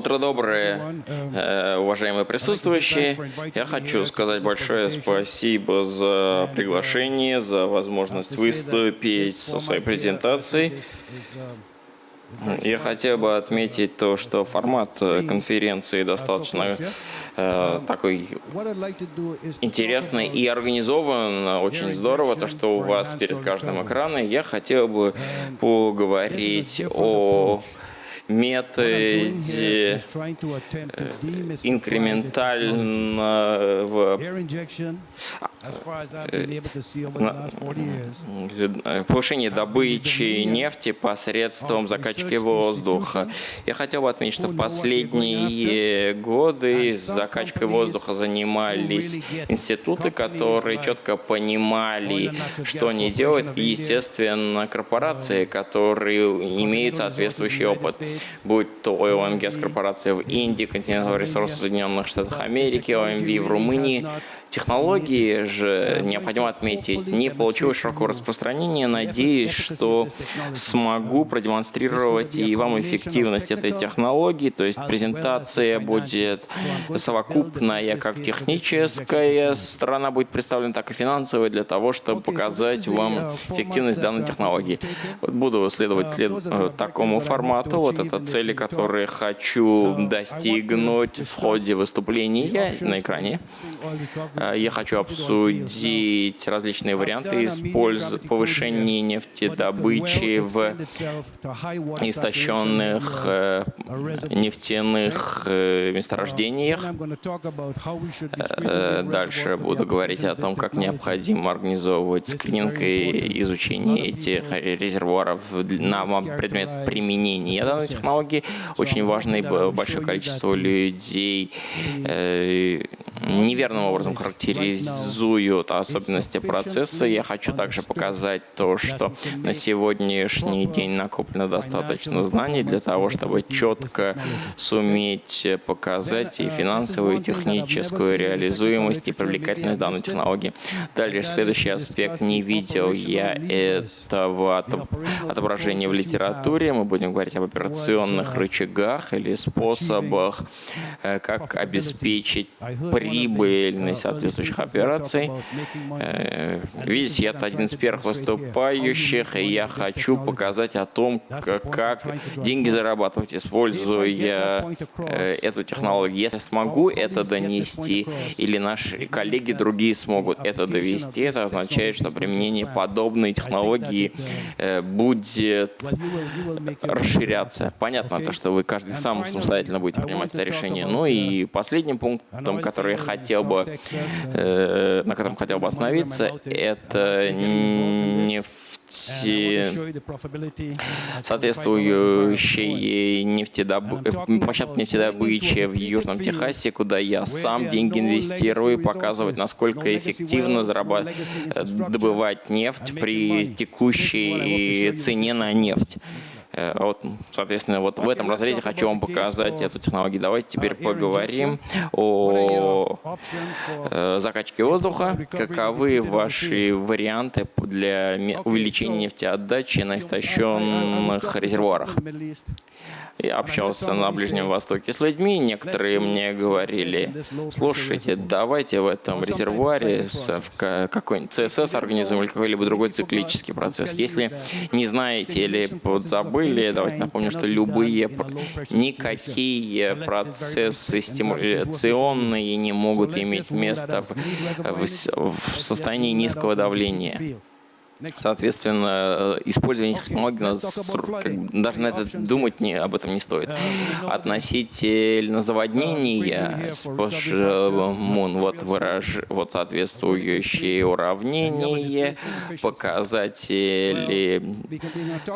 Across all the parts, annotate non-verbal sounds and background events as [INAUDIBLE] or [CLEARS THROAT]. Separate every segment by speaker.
Speaker 1: Утро доброе, э, уважаемые присутствующие. Я хочу сказать большое спасибо за приглашение, за возможность выступить со своей презентацией. Я хотел бы отметить то, что формат конференции достаточно э, такой интересный и организован. Очень здорово, то, что у вас перед каждым экраном. Я хотел бы поговорить о методе инкрементального повышения добычи нефти посредством закачки воздуха. Я хотел бы отметить, что в последние годы закачкой воздуха занимались институты, которые четко понимали, что они делают, и, естественно, корпорации, которые имеют соответствующий опыт будь то Oil Gas корпорация в Индии, Continental Resources в Соединенных Штатах Америки, OMV в Румынии, Технологии же, необходимо отметить, не получилось широкого распространения. Надеюсь, что смогу продемонстрировать и вам эффективность этой технологии. То есть презентация будет совокупная, как техническая сторона будет представлена, так и финансовая, для того, чтобы показать вам эффективность данной технологии. Вот буду следовать след... Э, такому формату. Вот это цели, которые хочу достигнуть в ходе выступления на экране. Э, я хочу обсудить различные варианты использования повышения нефтедобычи в истощенных э, нефтяных э, месторождениях. Дальше буду говорить о том, как необходимо организовывать скрининг и изучение этих резервуаров на предмет применения данной технологии. Очень важно и большое количество людей неверным образом характеризуют особенности процесса. Я хочу также показать то, что на сегодняшний день накоплено достаточно знаний для того, чтобы четко суметь показать и финансовую, и техническую реализуемость и привлекательность данной технологии. Дальше следующий аспект. Не видел я этого отображения в литературе. Мы будем говорить об операционных рычагах или способах, э, как обеспечить прибыльность соответствующих операций. Э, видите, я один из первых выступающих, и я хочу показать о том, как деньги зарабатывать, используя э, эту технологию. Если смогу это донести, или наши коллеги другие смогут это довести, это означает, что применение подобной технологии э, будет расширяться. Понятно, то, что вы каждый сам самостоятельно будете принимать это решение. Ну и последним пунктом, который я хотел бы Э, на котором хотел бы остановиться, это нефти, соответствующие нефтедоб... площадки нефтедобычи в Южном Техасе, куда я сам деньги инвестирую, показывать, насколько эффективно зарабат... добывать нефть при текущей цене на нефть. Э, вот, соответственно, вот в этом разрезе хочу вам показать эту технологию. Давайте теперь поговорим о э, закачке воздуха. Каковы ваши варианты для увеличения нефтеотдачи на истощенных резервуарах? Я общался на Ближнем Востоке с людьми, некоторые мне говорили, слушайте, давайте в этом резервуаре какой-нибудь ЦСС организуем или какой-либо другой циклический процесс. Если не знаете или забыли, давайте напомню, что любые, никакие процессы стимуляционные не могут иметь место в, в, в состоянии низкого давления. Соответственно, э, использование технологий, даже на это думать не, об этом не стоит. Относительно заводнения, Мун, вот, выраж, вот соответствующие уравнения, показатели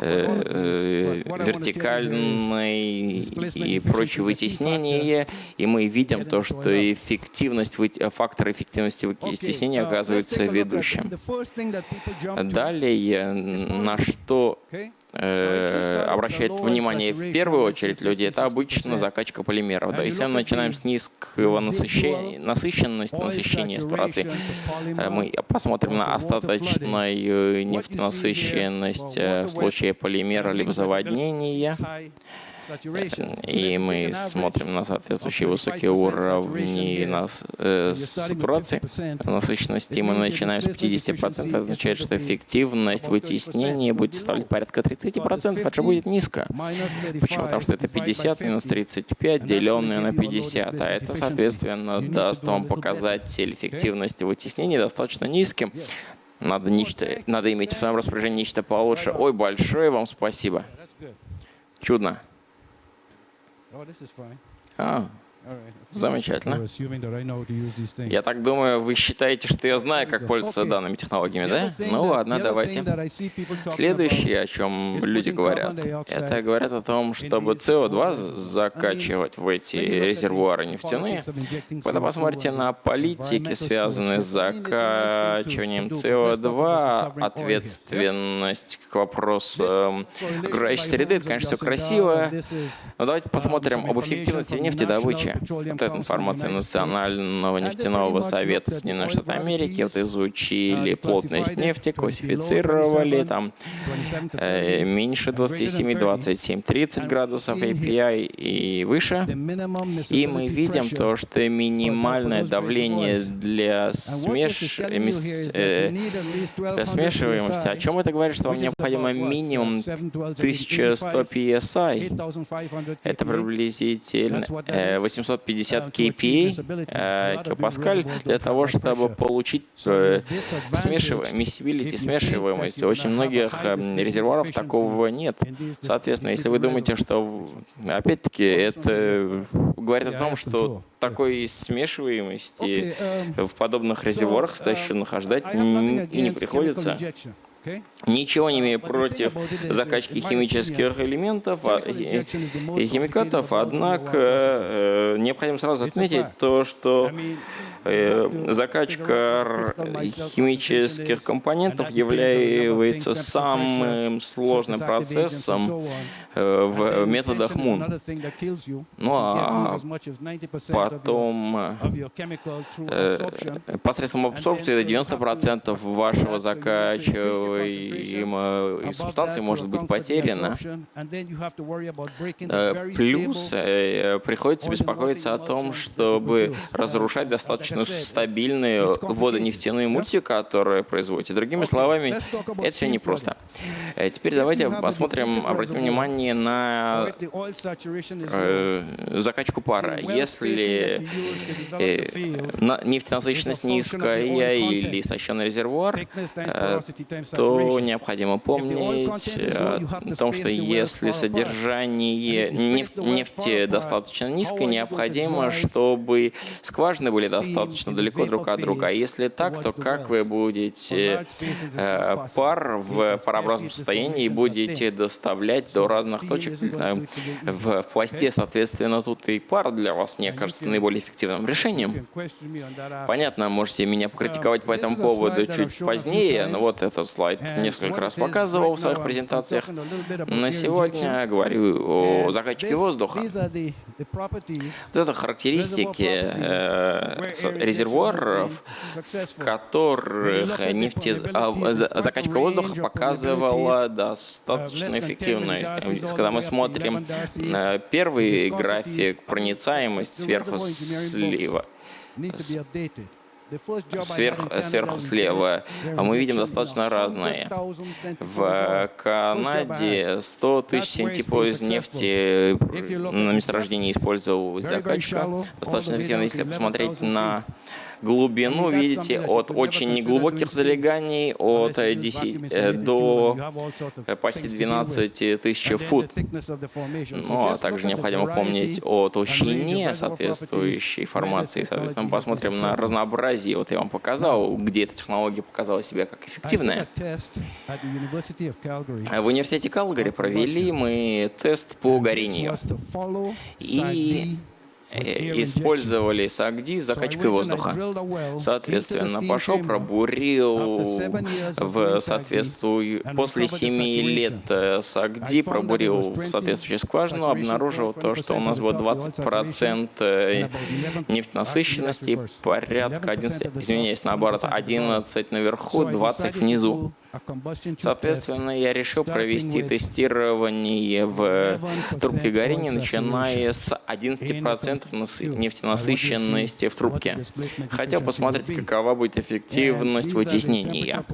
Speaker 1: э, э, вертикальной и прочие вытеснения, и мы видим то, что эффективность, фактор эффективности вытеснения оказывается ведущим. Далее, на что э, обращает внимание в первую очередь люди, это обычно закачка полимеров. Да. Если мы начинаем с низкого насыщения, насыщенности, насыщения ситуации, э, мы посмотрим на остаточную нефтенасыщенность в случае полимера либо заводнения, и мы смотрим на соответствующие высокие уровни нас, э, сатурации, насыщенности, мы начинаем с 50%, это означает, что эффективность вытеснения будет составлять порядка 30%, это же будет низко. Почему? Потому что это 50 минус 35, деленное на 50, а это, соответственно, даст вам показатель эффективности вытеснения достаточно низким. Надо, нечто, надо иметь в своем распоряжении нечто получше. Ой, большое вам спасибо. Чудно. Oh, this is fine. Oh. Замечательно. Я так думаю, вы считаете, что я знаю, как пользоваться данными технологиями, да? Ну ладно, давайте. Следующее, о чем люди говорят, это говорят о том, чтобы CO2 закачивать в эти резервуары нефтяные. Когда посмотрите на политики, связанные с закачиванием CO2, ответственность к вопросу окружающей среды, это, конечно, все красиво. Но давайте посмотрим об эффективности нефтедобычи. Вот эта информация Национального нефтяного совета Соединенных Штатов Америки. Вот изучили плотность нефти, классифицировали там э, меньше 27, 27, 30 градусов API и выше. И мы видим то, что минимальное давление для, смеш... э, для смешиваемости. О чем это говорит, что вам необходимо минимум 1100 PSI. Это приблизительно 800 750 kPa, э, килопаскаль, для того, чтобы получить э, смешиваемость, смешиваемость. У очень многих э, резервуаров такого нет. Соответственно, если вы думаете, что, опять-таки, это говорит о том, что такой смешиваемости в подобных резервуарах стоящих ждать не приходится. Ничего не имею против закачки химических элементов а, и химикатов, однако э, необходимо сразу отметить то, что закачка химических компонентов является самым сложным процессом э, в методах МУН. Ну а потом э, посредством абсорбции 90% вашего закачиваемой субстанции может быть потеряно. Плюс приходится беспокоиться о том, чтобы разрушать достаточно достаточно стабильные водонефтяные мульти, которые производите. Другими словами, это все непросто. Э, теперь давайте посмотрим, обратим внимание на э, закачку пара. Если э, нефтенасыщенность низкая или истощенный резервуар, то необходимо помнить о том, что если содержание нефти достаточно низкое, необходимо, чтобы скважины были достаточно достаточно далеко друг от друга. А если так, то как вы будете э, пар в парообразном состоянии будете доставлять до разных точек в пласте, соответственно, тут и пар для вас не кажется наиболее эффективным решением. Понятно, можете меня покритиковать по этому поводу чуть позднее, но вот этот слайд несколько раз показывал в своих презентациях. На сегодня говорю о закачке воздуха. Вот это характеристики э, резервуаров, в которых нефте... Закачка воздуха показывала достаточно эффективной. Когда мы смотрим первый график, проницаемость сверху слева, сверху, сверху слева, а мы видим достаточно разные. В Канаде 100 тысяч синтипов из нефти на месторождении использовал закачка. Достаточно эффективно, если посмотреть на глубину, видите, от очень неглубоких залеганий от 10 э, до э, почти 12 тысяч фут. Ну, а также необходимо помнить о толщине соответствующей формации. Соответственно, посмотрим на разнообразие. Вот я вам показал, где эта технология показала себя как эффективная. В университете Калгари провели мы тест по горению. И использовали САГДИ закачкой воздуха. Соответственно, пошел, пробурил в соответствии после 7 лет САГДИ, пробурил в соответствующую скважину, обнаружил то, что у нас было 20% нефтенасыщенности, порядка 11, извиняюсь, наоборот, 11 наверху, 20 внизу. Соответственно, я решил провести тестирование в трубке горения, начиная с 11% нефтенасыщенности в трубке. Хотел посмотреть, какова будет эффективность вытеснения.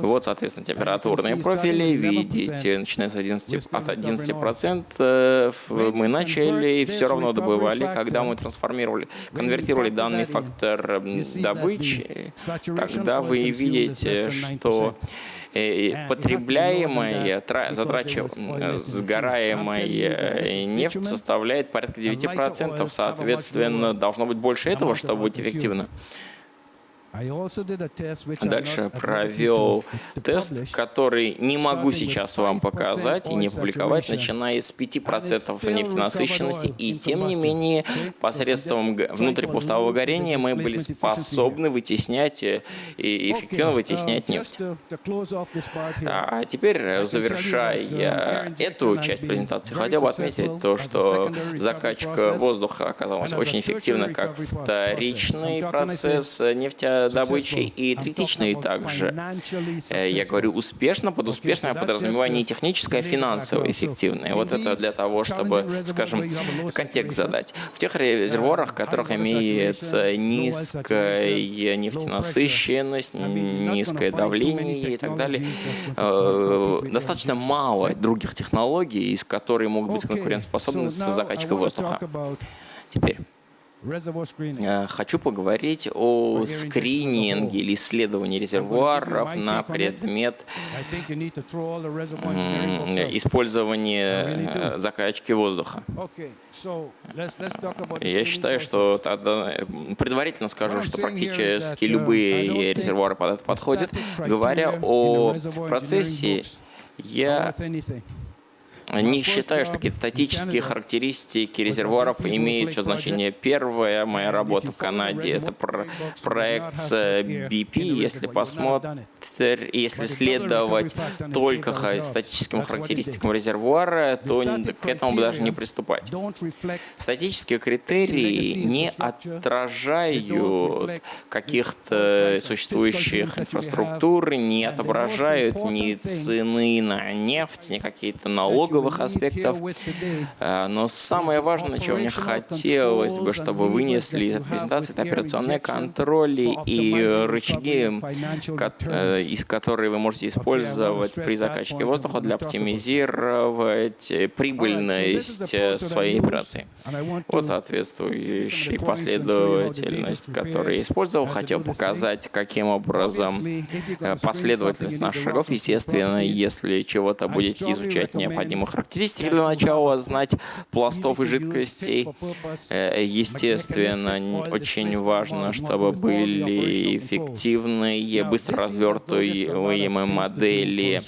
Speaker 1: Вот, соответственно, температурные профили. Видите, начиная с 11, от 11% мы начали, все равно добывали. Когда мы трансформировали, конвертировали данный фактор добычи, тогда вы видите, что потребляемая, затрачиваемая, сгораемая нефть составляет порядка 9%. Соответственно, должно быть больше этого, чтобы быть эффективно. Дальше провел тест, который не могу сейчас вам показать и не публиковать, начиная с 5% нефтенасыщенности, и тем не менее посредством внутрипустового горения мы были способны вытеснять и эффективно вытеснять uh, нефть. А теперь, завершая эту часть презентации, хотел бы отметить то, что закачка воздуха оказалась очень эффективна как вторичный процесс нефтя добычи и третичные также. Э, я говорю успешно, под успешно я подразумеваю не техническое, финансово эффективное. Вот это для того, чтобы, скажем, контекст задать. В тех резервуарах, в которых имеется низкая нефтенасыщенность, низкое давление и так далее, э, достаточно мало других технологий, которые могут быть конкурентоспособны с закачкой воздуха. Теперь. Э, хочу поговорить о скрининге или исследовании резервуаров на предмет использования э, закачки воздуха. Я считаю, что тогда предварительно скажу, что практически любые резервуары под это подходят. Говоря о процессе, я не считаю, что какие-то статические характеристики резервуаров имеют что значение. Первая моя работа в Канаде — это про проект BP. Если посмотреть, если следовать только статическим характеристикам резервуара, то к этому бы даже не приступать. Статические критерии не отражают каких-то существующих инфраструктур, не отображают ни цены на нефть, ни какие-то налоговые налоговых аспектов. Э, но самое важное, чего мне хотелось бы, чтобы вынесли из презентации, это операционные контроли и рычаги, э, из которые вы можете использовать при закачке воздуха для оптимизировать прибыльность своей операции. Вот соответствующая последовательность, которую я использовал. Хотел показать, каким образом э, последовательность наших шагов. Естественно, если чего-то будете изучать необходимо характеристики для начала, знать пластов и жидкостей. Э, естественно, очень важно, чтобы были эффективные, быстро развертываемые модели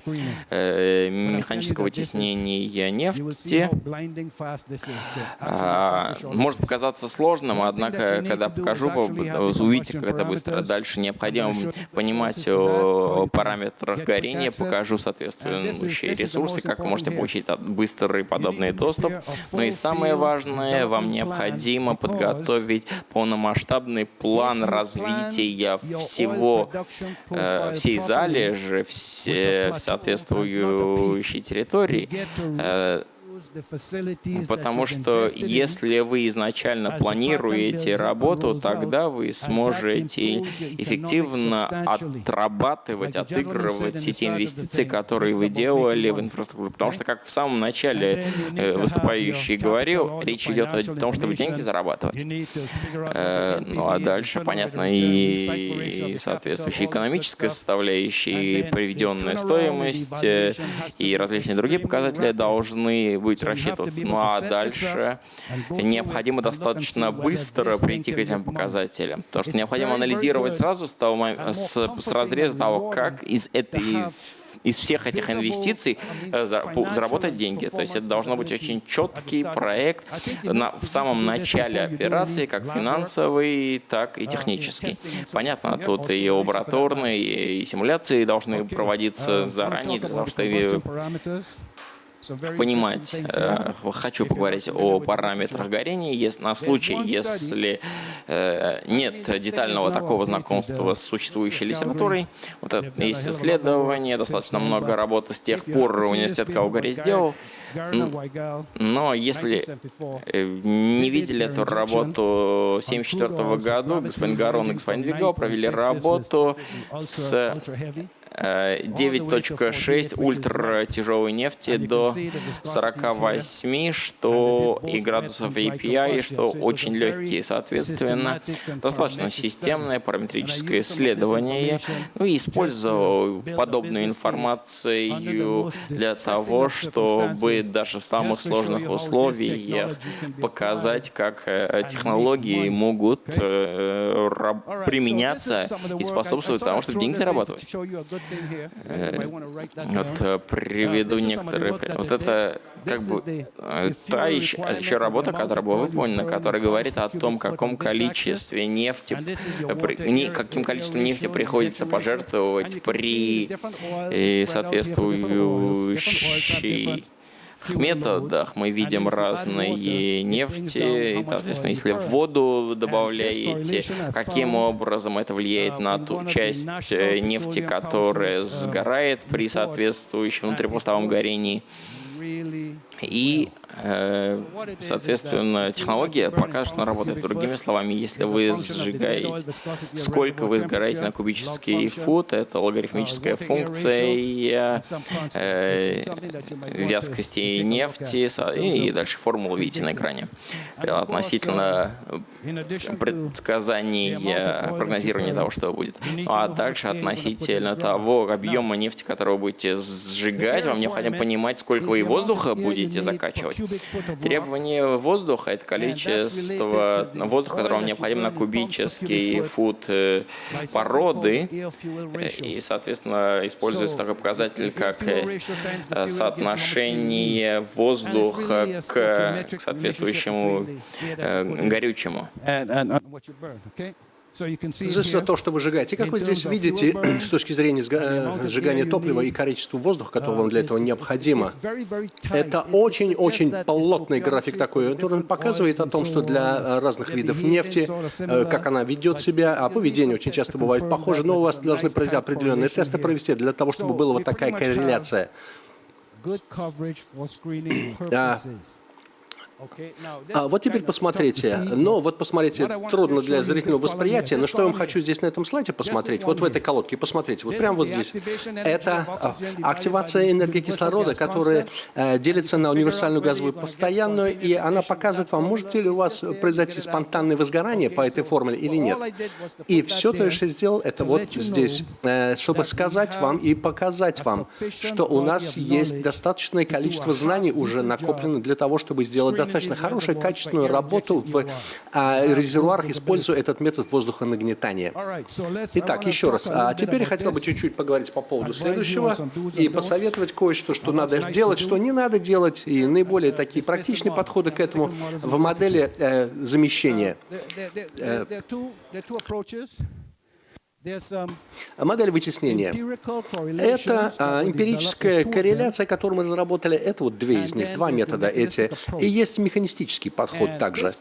Speaker 1: механического вытеснения нефти. А, может показаться сложным, однако, когда покажу, увидите, как это быстро. Дальше необходимо понимать о параметрах горения, покажу соответствующие ресурсы, как вы можете получить быстрый подобный доступ. Но и самое важное, вам необходимо подготовить полномасштабный план развития всего, э, всей залежи, все, соответствующей территории, э, Потому что если вы изначально планируете работу, тогда вы сможете эффективно отрабатывать, отыгрывать все те инвестиции, которые вы делали в инфраструктуру. Потому что, как в самом начале э, выступающий говорил, речь идет о том, чтобы деньги зарабатывать. Э, ну а дальше, понятно, и соответствующая экономическая составляющая, и приведенная стоимость, э, и различные другие показатели должны быть будет рассчитываться. Ну а дальше необходимо достаточно быстро прийти к этим показателям. Потому что необходимо анализировать сразу с, того, с, с разреза того, как из этой из всех этих инвестиций э, заработать деньги. То есть это должно быть очень четкий проект на, в самом начале операции, как финансовый, так и технический. Понятно, тут и лабораторные, и симуляции должны проводиться заранее, для того, чтобы понимать, э, хочу поговорить о параметрах горения, если, на случай, если э, нет детального такого знакомства с существующей литературой. Вот это есть исследование, достаточно много работы с тех пор университет Каугари сделал. Но если э, не видели эту работу в 1974 году, господин Гарон и господин Вигал провели работу с 9.6 ультра тяжелой нефти до 48, что и градусов API, что очень легкие, соответственно, достаточно системное параметрическое исследование. Ну и использовал подобную информацию для того, чтобы даже в самых сложных условиях показать, как э, технологии могут э, применяться и способствовать тому, чтобы деньги зарабатывать. Э, вот э, приведу некоторые... Вот это как бы э, та еще, еще работа, которая была выполнена, которая говорит о том, каком количестве нефти, каким количеством нефти приходится пожертвовать при соответствующей методах. Мы видим разные нефти, и, соответственно, если в воду добавляете, каким образом это влияет на ту часть э, нефти, которая сгорает при соответствующем внутрипустовом горении. И Э, соответственно, технология покажет, что работает. Другими словами, если вы сжигаете, сколько вы сгораете на кубический фут, это логарифмическая функция э, вязкости нефти, и дальше формулу видите на экране. Относительно предсказаний, прогнозирования того, что будет. Ну, а также относительно того объема нефти, который будете сжигать, вам необходимо понимать, сколько вы воздуха будете закачивать. Требование воздуха – это количество воздуха, которое вам необходимо на кубический фут э, породы. И, соответственно, используется такой показатель, как э, соотношение воздуха к соответствующему э, горючему.
Speaker 2: От того, что вы сжигаете. И как вы здесь видите, [CLEARS THROAT] с точки зрения сжигания топлива и количества воздуха, которого вам для этого необходимо, это очень-очень плотный график такой, который показывает о том, что для разных видов нефти, э, как она ведет себя, а поведение очень часто бывает похоже, но у вас должны пройти определенные тесты провести для того, чтобы была вот такая корреляция. А вот теперь посмотрите. Ну, вот посмотрите, трудно для зрительного восприятия, но что я вам хочу здесь на этом слайде посмотреть, вот в этой колодке, посмотрите, вот прямо вот здесь. Это а, активация энергии кислорода, которая э, делится на универсальную газовую постоянную, и она показывает вам, можете ли у вас произойти спонтанное возгорание по этой формуле или нет. И все, то, что я сделал, это вот здесь, э, чтобы сказать вам и показать вам, что у нас есть достаточное количество знаний уже накоплено для того, чтобы сделать достаточно достаточно хорошую, качественную работу в а, резервуарах, используя этот метод воздухонагнетания. Итак, еще раз. А теперь я хотел бы чуть-чуть поговорить по поводу следующего и посоветовать кое-что, что надо делать, что не надо делать, и наиболее такие практичные подходы к этому в модели э, замещения. Э, Модель вычисления. Это а, эмпирическая корреляция, которую мы разработали. Это вот две из них, два метода эти. И есть механистический подход также.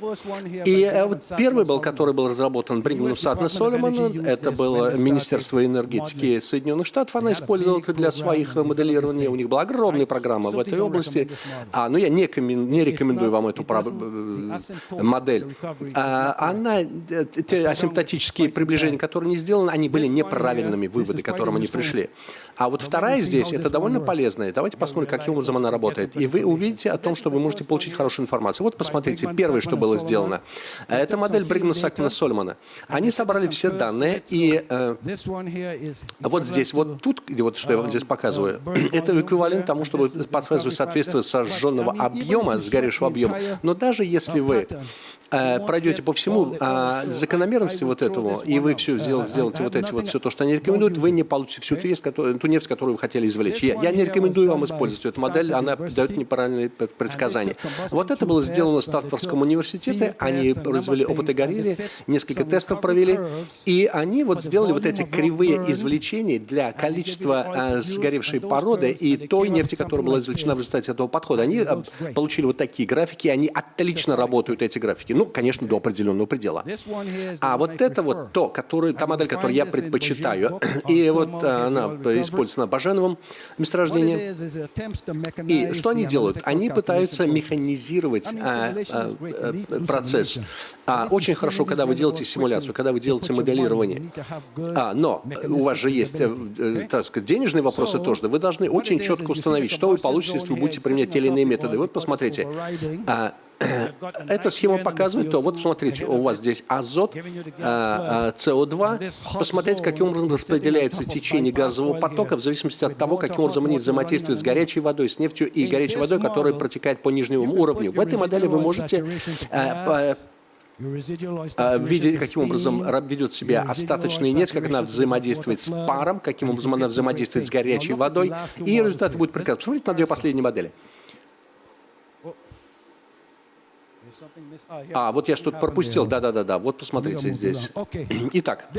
Speaker 2: И а, вот первый был, который был разработан Брингманом Садна Соломоном, это было Министерство энергетики Соединенных Штатов. Она использовала это для своих моделирования. У них была огромная программа в этой области. А, но я не, не рекомендую вам эту э, модель. А, она, те асимптотические приближения, которые не сделаны, безусловно, они были неправильными выводы, к которым они пришли. А вот вторая здесь, это довольно полезная. Давайте посмотрим, каким образом она работает. И вы увидите о том, что вы можете получить хорошую информацию. Вот посмотрите, первое, что было сделано. Это модель Бригмана Сакмана Сольмана. Они собрали все данные, и э, вот здесь, вот тут, вот что я вам здесь показываю, это эквивалент тому, чтобы показывать соответствие сожженного объема, сгоревшего объема. Но даже если вы э, пройдете по всему э, закономерности вот этого, и вы все сделаете, сделаете вот эти вот все то, что они рекомендуют, вы не получите всю ту, есть, которую, ту нефть, которую вы хотели извлечь. Я, я не рекомендую вам использовать эту модель, она дает неправильные предсказания. Вот это было сделано в Стартфордском университете, они произвели опыты горели, несколько тестов провели, и они вот сделали вот эти кривые извлечения для количества э, сгоревшей породы и той нефти, которая была извлечена в результате этого подхода. Они э, получили вот такие графики, они отлично работают, эти графики. Ну, конечно, до определенного предела. А вот это вот то, который, та модель, которую я предпочитаю, и вот она используется на Баженовом месторождении. И что они делают? Они пытаются механизировать а, а, а, процесс. А, очень хорошо, когда вы делаете симуляцию, когда вы делаете моделирование. А, но у вас же есть, э, э, так сказать, денежные вопросы тоже. Вы должны очень четко установить, что вы получите, если вы будете применять те или иные методы. Вот посмотрите. А, эта схема показывает то, вот смотрите, у вас здесь азот, а, а, СО2. Посмотрите, каким образом распределяется течение газового потока в зависимости от того, каким образом они взаимодействуют с горячей водой, с нефтью и горячей водой, которая протекает по нижнему уровню. В этой модели вы можете видеть, каким образом ведет себя остаточная нефть, как она взаимодействует с паром, каким образом она взаимодействует с горячей водой, и результаты будут прекрасны. Посмотрите на две последние модели. А, вот я что-то пропустил. Да-да-да. Вот посмотрите здесь. [CLEARS THROAT] Итак,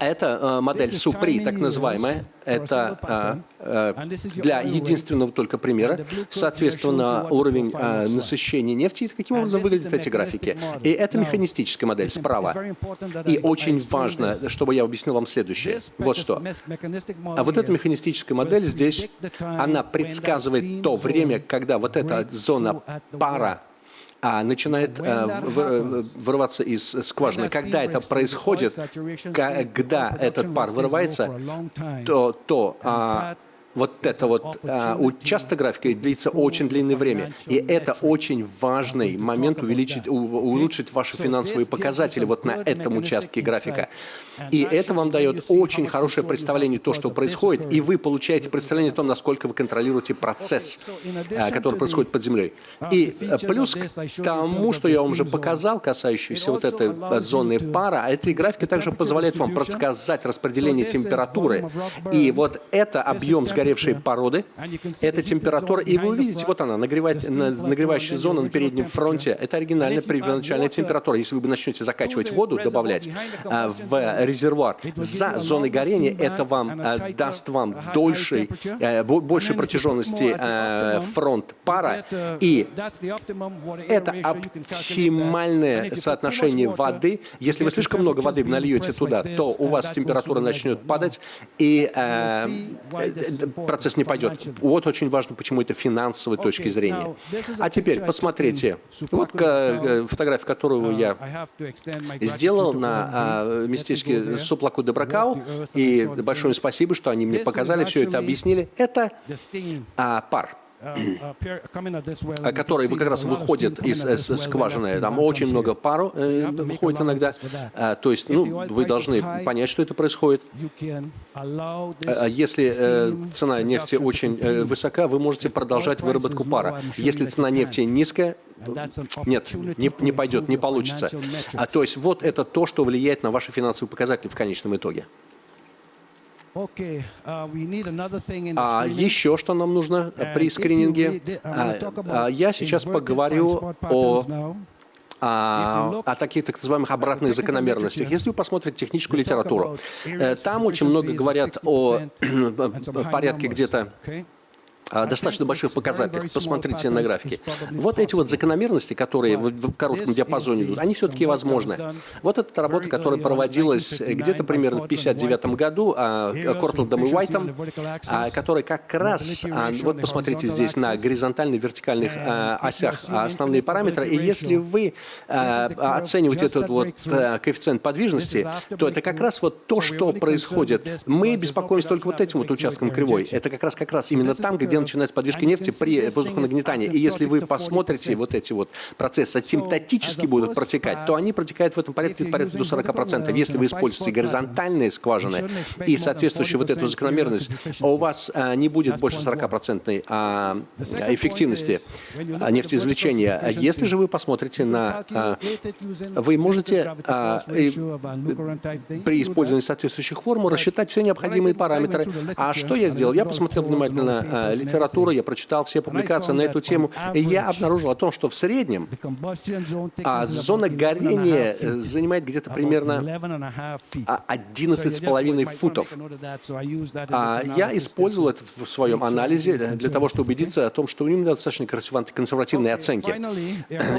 Speaker 2: это э, модель Супри, так называемая. Это э, э, для единственного только примера. Соответственно, уровень э, насыщения нефти. Каким образом выглядят эти графики. И это механистическая модель справа. И очень важно, чтобы я объяснил вам следующее. Вот что. А вот эта механистическая модель здесь, она предсказывает то время, когда вот эта зона пара а начинает э, вырываться из скважины. Когда это происходит, когда этот пар вырывается, то, то а, вот это вот а, участок графика длится очень длинное время. И это очень важный момент увеличить, улучшить ваши финансовые показатели вот на этом участке графика. И это вам дает очень хорошее представление то, что происходит, и вы получаете представление о том, насколько вы контролируете процесс, а, который происходит под землей. И э, плюс к тому, что я вам уже показал, касающийся вот этой зоны пара, эти графики также позволяют вам предсказать распределение температуры. И вот это объем сгоревшего сгоревшей породы. Это температура, и вы увидите, вот она, нагревающая зона на переднем фронте. Это оригинальная первоначальная температура. Если вы начнете закачивать воду, добавлять а, в резервуар за зоной горения, это вам а, даст вам дольшей, а, большей протяженности фронт пара, и это оптимальное соотношение воды. Если вы слишком много воды нальете туда, то у вас температура начнет падать, и процесс не пойдет. Вот очень важно, почему это финансовой точки зрения. А теперь посмотрите. Вот э, фотография, которую uh, я сделал на а, местечке Суплаку де Бракау. И большое спасибо, что они мне показали, все это объяснили. Это а, пар. Uh, который как раз выходит из, из скважины. Там очень много пару э, выходит иногда. А, то есть ну, вы должны понять, что это происходит. А если э, цена нефти очень э, высока, вы можете продолжать выработку пара. Если цена нефти низкая, нет, не, не пойдет, не получится. А, то есть вот это то, что влияет на ваши финансовые показатели в конечном итоге. Uh, а еще что нам нужно при скрининге? А, а, я сейчас поговорю о о, о таких так называемых обратных закономерностях. Если вы посмотрите техническую литературу, э, там очень много говорят о порядке где-то достаточно больших показателях. Посмотрите на графике. Вот эти вот закономерности, которые в коротком диапазоне идут, они все-таки возможны. Вот эта работа, которая проводилась где-то примерно в 1959 году Кортландом и Уайтом, которая как раз, вот посмотрите здесь на горизонтальных, вертикальных осях основные параметры, и если вы оцениваете этот вот коэффициент подвижности, то это как раз вот то, что происходит. Мы беспокоимся только вот этим вот участком кривой. Это как раз как раз именно там, где где начинается подвижка нефти при воздухонагнетании. И если вы посмотрите вот эти вот процессы асимптотически будут протекать, то они протекают в этом порядке порядка до 40%. Если вы используете горизонтальные скважины и соответствующую вот эту закономерность, у вас а, не будет больше 40% а, эффективности а, нефтеизвлечения. Если же вы посмотрите на... Вы можете при использовании соответствующих формул рассчитать все необходимые параметры. А что я сделал? Я посмотрел внимательно литературу, я прочитал все публикации на эту тему, и я обнаружил о том, что в среднем а, зона горения э, занимает где-то примерно 11,5 футов. А я использовал это в своем анализе для того, чтобы убедиться о том, что у него достаточно консервативные оценки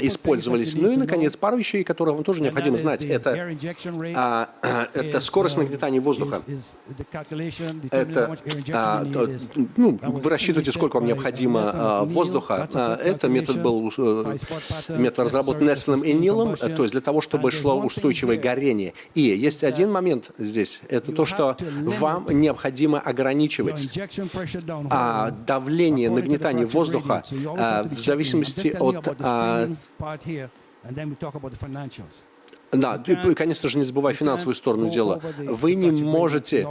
Speaker 2: использовались. Ну и, наконец, пару вещей, которые вам тоже необходимо знать. Это, а, это скорость нагнетания воздуха. Это а, ну, вы рассчитываете, сколько вам необходимо а, воздуха. А, это метод был э, метод разработан Нессоном и Нилом, то есть для того, чтобы шло устойчивое горение. И есть один момент здесь, это то, что вам необходимо ограничивать а, давление, нагнетание воздуха в зависимости от да, и, конечно же, не забывая финансовую сторону дела. Вы не можете,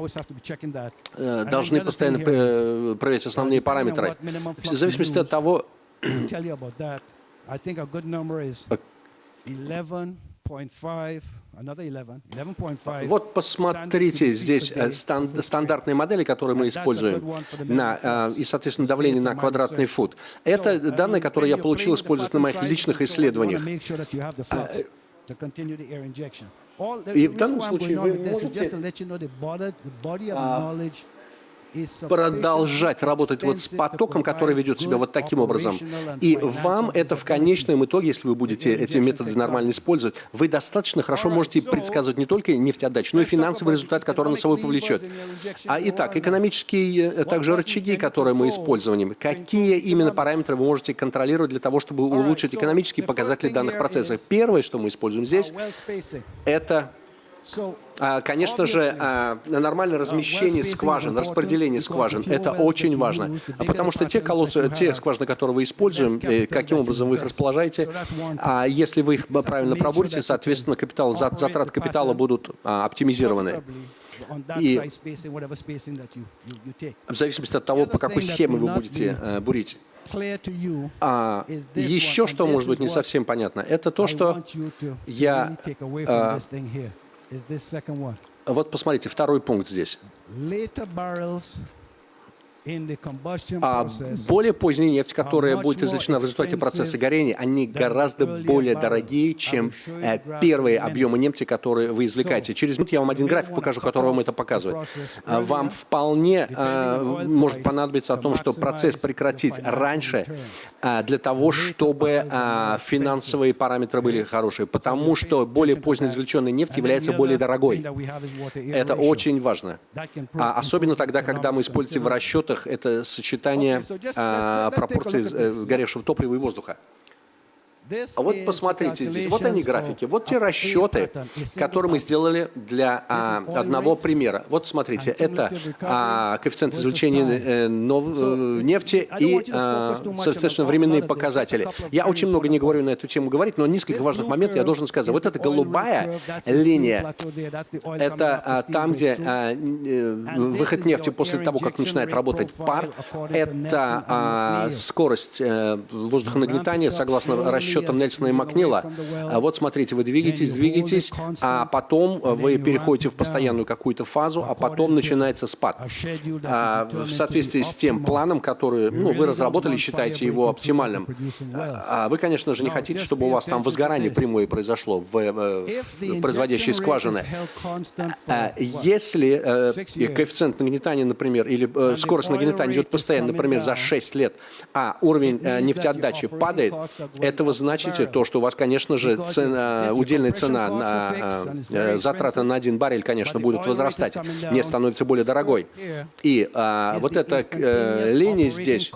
Speaker 2: э, должны постоянно э, проверять основные параметры. В зависимости от того, вот посмотрите здесь э, стандартные модели, которые мы используем, на, и, соответственно, давление на квадратный фут. Это данные, которые я получил, используя на моих личных исследованиях. И в данном случае вы можете продолжать работать вот с потоком, который ведет себя вот таким образом. И вам это в конечном итоге, если вы будете эти методы нормально использовать, вы достаточно хорошо можете предсказывать не только нефтеотдачу, но и финансовый результат, который на собой повлечет. А итак, экономические э, также рычаги, которые мы используем, какие именно параметры вы можете контролировать для того, чтобы улучшить экономические показатели данных процессов? Первое, что мы используем здесь, это конечно же, а, нормальное размещение скважин, распределение скважин – это очень важно, потому что те колодцы, те скважины, которые вы используем, каким образом вы их расположаете, а если вы их правильно пробурите, соответственно, капитал, затраты капитала будут а, оптимизированы. И в зависимости от того, по какой схеме вы будете э, бурить. А, еще что может быть не совсем понятно, это то, что я вот посмотрите, второй пункт здесь. А более поздняя нефть, которая будет извлечена в результате процесса горения, они гораздо более дорогие, чем э, первые объемы нефти, которые вы извлекаете. Через минуту я вам один график покажу, который вам это показывает. А вам вполне э, может понадобиться о том, что процесс прекратить раньше, э, для того, чтобы финансовые параметры были хорошие, потому что более поздно извлеченная нефть является более дорогой. Это очень важно. А особенно тогда, когда мы используем в расчетах расчетах это сочетание а, пропорций э, сгоревшего топлива и воздуха. А вот посмотрите здесь, вот они графики, вот те расчеты, которые мы сделали для а, одного примера. Вот смотрите, это а, коэффициент извлечения э, нов, э, нефти и, а, соответственно, временные показатели. Я очень много не говорю на эту тему говорить, но несколько важных моментов я должен сказать. Вот эта голубая линия, это а, там, где а, э, выход нефти после того, как начинает работать пар, это а, скорость а, воздухонагнетания согласно расчету расчетам Нельсона и Макнила. Вот смотрите, вы двигаетесь, двигаетесь, а потом вы переходите в постоянную какую-то фазу, а потом начинается спад. А, в соответствии с тем планом, который ну, вы разработали, считаете его оптимальным. А вы, конечно же, не хотите, чтобы у вас там возгорание прямое произошло в, в производящей скважины. Если э, коэффициент нагнетания, например, или э, скорость нагнетания идет постоянно, например, за 6 лет, а уровень э, нефтеотдачи падает, это вы значите то, что у вас, конечно же, цена, удельная цена на затраты на один баррель, конечно, будут возрастать, нефть становится более дорогой. И а, вот эта э, линия здесь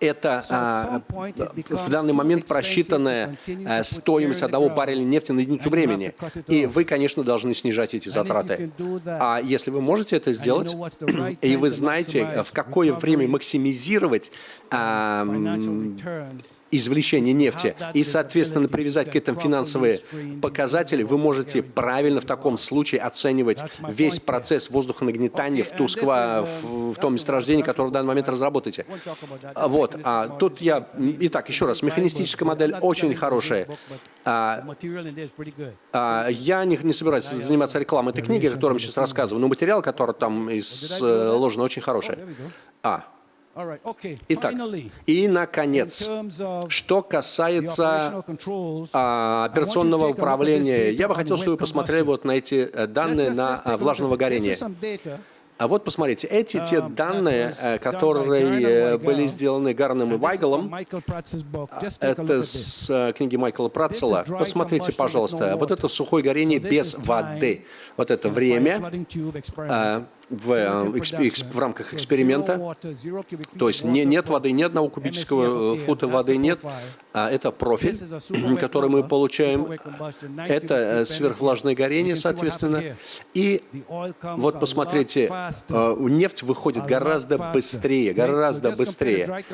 Speaker 2: это а, в данный момент просчитанная а, стоимость одного барреля нефти на единицу времени. И вы, конечно, должны снижать эти затраты. А если вы можете это сделать, и вы знаете, в какое время максимизировать а, извлечения нефти. И, соответственно, привязать к этому финансовые показатели, вы можете правильно в таком случае оценивать весь процесс воздухонагнетания в, ту сква, в, в том месторождении, которое в данный момент разработаете. Вот. А, тут я... Итак, еще раз, механистическая модель очень хорошая. А, а, я не, не собираюсь заниматься рекламой этой книги, о которой я сейчас рассказываю, но материал, который там изложен, очень хороший. А, Итак, и, наконец, что касается а, операционного управления, я бы хотел, чтобы вы посмотрели вот на эти э, данные на а, влажного горения. А вот посмотрите, эти те um, данные, э, которые были сделаны Гарном и Вайгалом, это с э, книги Майкла Пратцела. Посмотрите, пожалуйста, вот это сухое горение без воды. Вот это время в, э, в рамках эксперимента. То есть не, нет воды, ни одного кубического фута воды нет. А это профиль, [CLEARS THROAT] который мы получаем. Это э, сверхвлажное горение, соответственно. И вот посмотрите, э, нефть выходит гораздо быстрее, гораздо быстрее.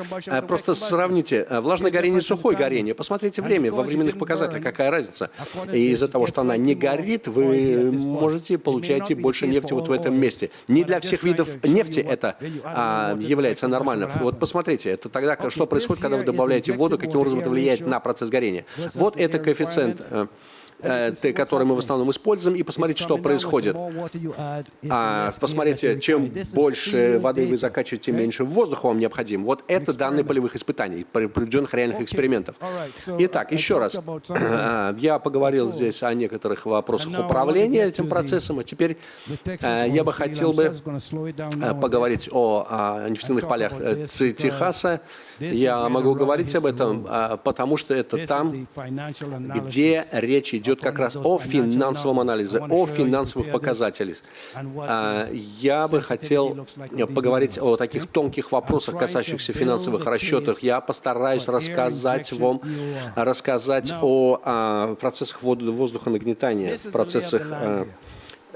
Speaker 2: Просто сравните влажное горение и сухое горение. Посмотрите время, во временных показателях, какая разница. И из-за того, что она не горит, вы можете получаете больше нефти вот в этом месте. Не для всех видов нефти это а, является нормальным. Вот посмотрите, это тогда, что происходит, когда вы добавляете воду, каким образом это влияет на процесс горения. Вот это коэффициент э, который мы в основном используем, и посмотреть, что происходит. А, посмотрите, чем больше воды вы закачиваете, меньше воздуха вам необходим. Вот это данные полевых испытаний, проведенных реальных экспериментов. Итак, еще раз, [CLEARS THROAT] я поговорил здесь о некоторых вопросах управления этим процессом, а теперь э, я бы хотел бы э, поговорить о нефтяных полях Техаса. Я могу говорить об этом, а, потому что это там, где речь идет как раз о финансовом анализе, о финансовых показателях. А, я бы хотел поговорить о таких тонких вопросах, касающихся финансовых расчетов. Я постараюсь рассказать вам, рассказать о а, процессах воздухонагнетания, процессах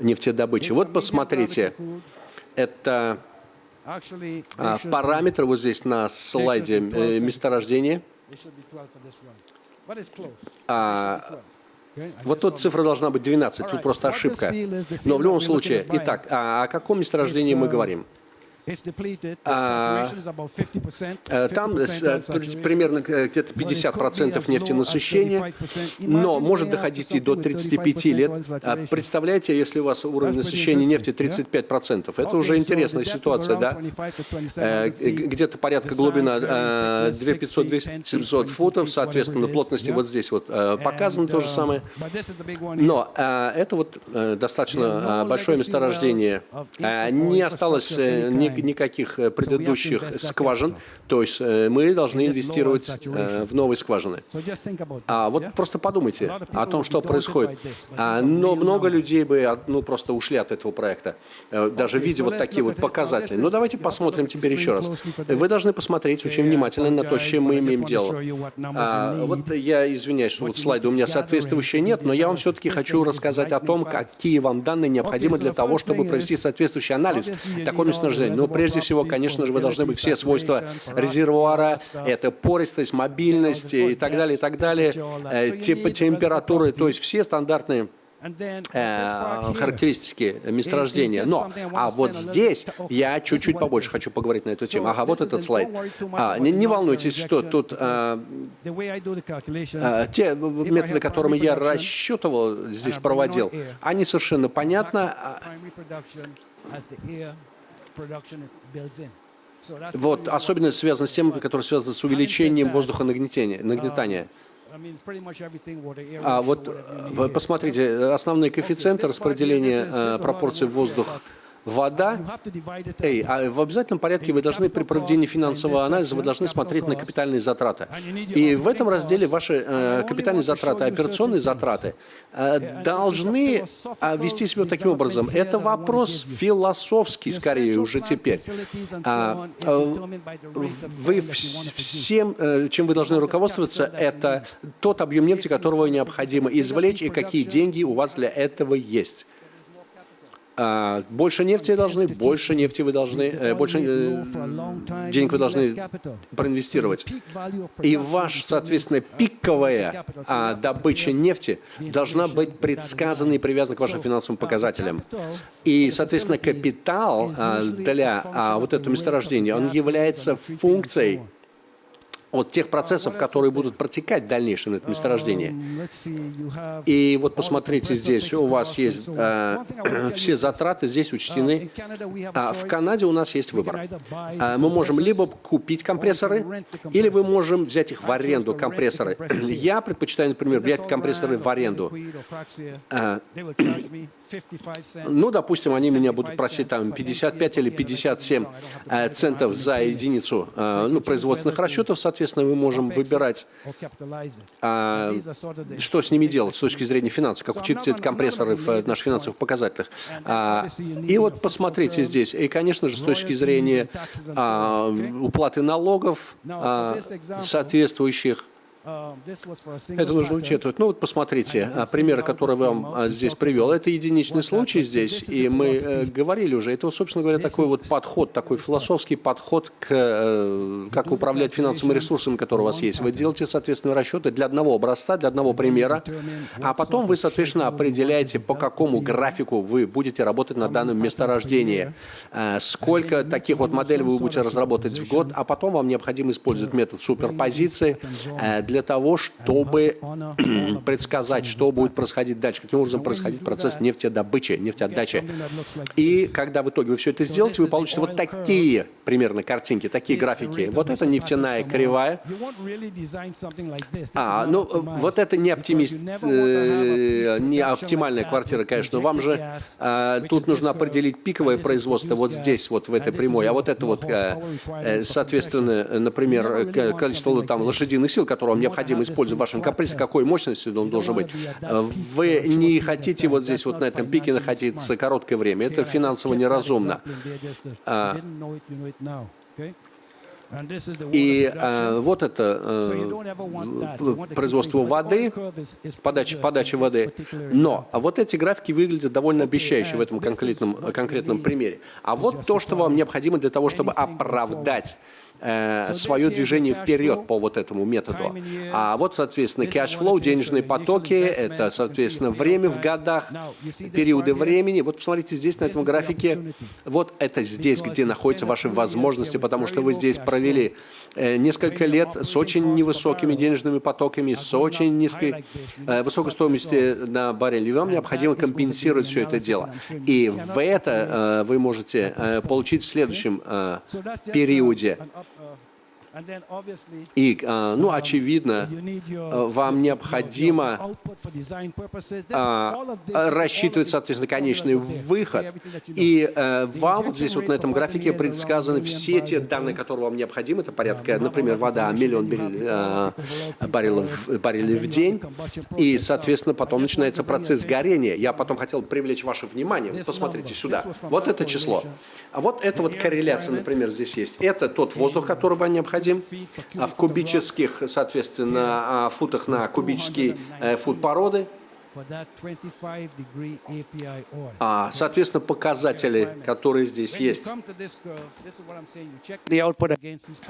Speaker 2: нефтедобычи. Вот посмотрите, это параметры вот здесь на слайде э, месторождения. А, вот тут цифра должна быть 12, тут просто ошибка. Но в любом случае, итак, а о каком месторождении мы говорим? А, э, там э, примерно э, где-то 50% нефтенасыщения, но может доходить и до 35 лет. А представляете, если у вас уровень насыщения нефти 35%, это уже интересная ситуация, да? Где-то порядка глубина 2500-2700 футов, соответственно, плотности вот здесь вот показано то же самое. Но это вот достаточно большое месторождение. Не осталось ни никаких э, предыдущих скважин, то есть э, мы должны инвестировать э, в новые скважины. А вот просто подумайте о том, что происходит. А, но много людей бы ну, просто ушли от этого проекта, даже видя вот такие вот показатели. Но давайте посмотрим теперь еще раз. Вы должны посмотреть очень внимательно на то, с чем мы имеем дело. А, вот я извиняюсь, что вот слайды у меня соответствующие нет, но я вам все-таки хочу рассказать о том, какие вам данные необходимы для того, чтобы провести соответствующий анализ такого месторождения. Но прежде всего, конечно же, вы должны быть все свойства резервуара, это пористость, мобильность и так далее, и так далее, типа температуры, то есть все стандартные э, характеристики месторождения. Но, а вот здесь я чуть-чуть побольше хочу поговорить на эту тему. Ага, вот этот слайд. А, не, не волнуйтесь, что тут а, а, те методы, которыми я рассчитывал, здесь проводил, они совершенно понятны. Вот, особенно связано с тем, которые связаны с увеличением воздухонагнетания. Нагнетания. А вот посмотрите, основные коэффициенты распределения э, пропорций воздух вода, эй, а в обязательном порядке вы должны при проведении финансового анализа, вы должны смотреть на капитальные затраты. И в этом разделе ваши э, капитальные затраты, операционные затраты э, должны э, вести себя таким образом. Это вопрос философский, скорее, уже теперь. А, э, вы всем, э, чем вы должны руководствоваться, это тот объем нефти, которого необходимо извлечь, и какие деньги у вас для этого есть. А, больше нефти должны, больше нефти вы должны, э, больше э, денег вы должны проинвестировать. И ваш, соответственно, пиковая а, добыча нефти должна быть предсказана и привязана к вашим финансовым показателям. И, соответственно, капитал а, для вот этого месторождения, он является функцией от тех процессов, которые будут протекать в дальнейшем на этом месторождении. И вот посмотрите здесь, у вас есть э, [CLEARS THROAT] все затраты здесь учтены. А в Канаде у нас есть выбор. А мы можем либо купить компрессоры, или мы можем взять их в аренду, компрессоры. [CLEARS THROAT] Я предпочитаю, например, взять компрессоры в аренду. [CLEARS THROAT] А, ну, допустим, они меня будут просить там 55 или 57 э, центов за единицу э, ну, производственных расчетов, соответственно, мы можем выбирать, а, что с ними делать с точки зрения финансов, как учитывать компрессоры в наших финансовых показателях. А, и вот посмотрите здесь, и, конечно же, с точки зрения а, уплаты налогов соответствующих, это нужно учитывать. Ну вот посмотрите, а, примеры, которые вам а, здесь привел, это единичный случай здесь, и мы э, говорили уже, это, собственно говоря, такой вот подход, такой философский подход к э, как управлять финансовыми ресурсами, которые у вас есть. Вы делаете, соответственно, расчеты для одного образца, для одного примера, а потом вы, соответственно, определяете, по какому графику вы будете работать на данном месторождении, э, сколько таких вот моделей вы будете разработать в год, а потом вам необходимо использовать метод суперпозиции для того, чтобы [CLEARS THROAT] предсказать, что будет происходить дальше, каким образом происходить процесс нефтедобычи, нефтеотдачи. И когда в итоге вы все это сделаете, вы получите вот такие примерно картинки, такие графики. Вот это нефтяная кривая. А, ну, вот это не оптимист, э, не оптимальная квартира, конечно. Вам же э, тут нужно определить пиковое производство вот здесь, вот в этой прямой. А вот это вот, э, э соответственно, например, количество там лошадиных сил, которое вам необходимо использовать в вашем компрессе, какой мощностью он должен быть. Вы не хотите вот здесь, вот на этом пике находиться короткое время. Это финансово неразумно. А, и э, вот это э, производство воды, подача, подача воды. Но вот эти графики выглядят довольно обещающе в этом конкретном, конкретном примере. А вот то, что вам необходимо для того, чтобы оправдать э, свое движение вперед по вот этому методу. А вот, соответственно, cash flow, денежные потоки, это, соответственно, время в годах, периоды времени. Вот посмотрите здесь на этом графике, вот это здесь, где находятся ваши возможности, потому что вы здесь провели э, несколько лет с очень невысокими денежными потоками, с очень низкой э, высокой стоимостью на баррель. И вам необходимо компенсировать все это дело. И в это вы можете получить в следующем э, периоде. И, а, ну, очевидно, э, вам необходимо а, рассчитывать, соответственно, конечный выход. И вам вот здесь вот на этом графике предсказаны все те данные, которые вам необходимы. Это порядка, например, вода, миллион баррелов, баррелей в день. И, соответственно, потом начинается процесс горения. Я потом хотел привлечь ваше внимание. Посмотрите сюда. Вот это число. А вот это вот корреляция, например, здесь есть. Это тот воздух, который вам А в кубических, соответственно, а, футах на кубический э, фут породы. А, соответственно, показатели, которые здесь есть.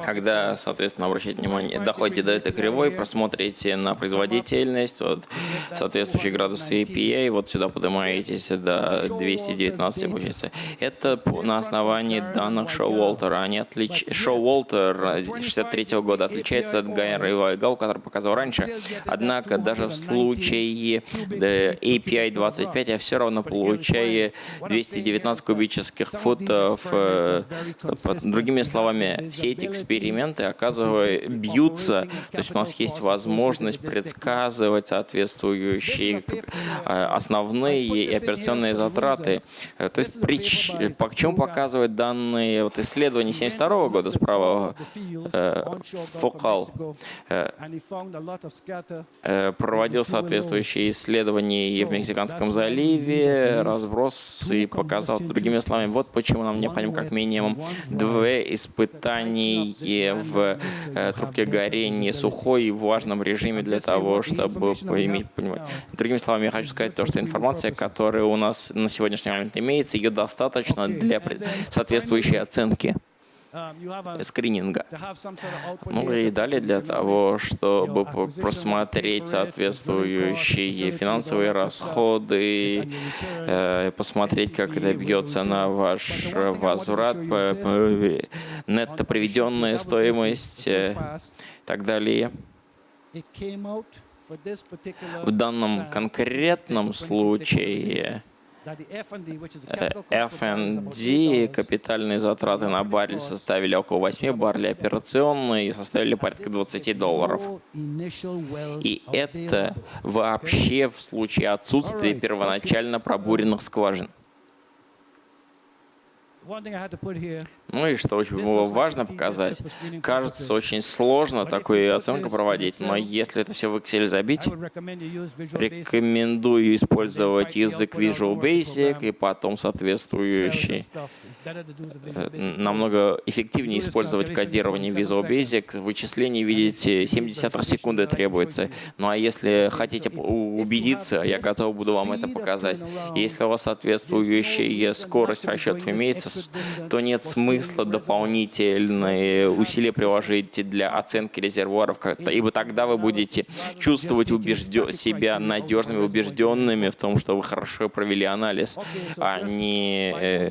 Speaker 1: Когда, соответственно, обращайте внимание, доходите до этой кривой, просмотрите на производительность, вот, соответствующий градус API, вот сюда поднимаетесь до 219, получается. Это на основании данных Шоу Уолтера. Они отлич... Шоу Уолтер 63 -го года отличается от Гайра и Вайгау, который показывал раньше. Однако даже в случае API 25 я все равно получаю 219 кубических футов. Э, другими словами, все эти эксперименты, оказывают, бьются, то есть у нас есть возможность предсказывать соответствующие э, основные и операционные затраты. Э, то есть прич, по чему показывают данные вот исследования 72 года справа Фокал проводил соответствующие исследования и в Мексиканском заливе, разброс и показал, другими словами, вот почему нам необходимо как минимум две испытания в э, трубке горения сухой и в важном режиме для того, чтобы иметь понимать. Другими словами, я хочу сказать то, что информация, которая у нас на сегодняшний момент имеется, ее достаточно для соответствующей оценки. Um, скрининга. Ну и далее для того, чтобы просмотреть соответствующие финансовые расходы, э, посмотреть, как это бьется на ваш возврат, нетто приведенная стоимость и так далее. В данном конкретном случае F&D, капитальные затраты на баррель составили около 8 баррелей, операционные составили порядка 20 долларов. И это вообще в случае отсутствия первоначально пробуренных скважин. Ну и что очень было важно показать, кажется очень сложно такую оценку проводить, но если это все в Excel забить, рекомендую использовать язык Visual Basic и потом соответствующий. Э, намного эффективнее использовать кодирование Visual Basic. Вычисление, видите, 70 секунды требуется. Ну а если хотите убедиться, я готов буду вам это показать. Если у вас соответствующая скорость расчетов имеется, то нет смысла дополнительные усилия приложить для оценки резервуаров, ибо тогда вы будете чувствовать убежден, себя надежными, убежденными в том, что вы хорошо провели анализ, а не... Э,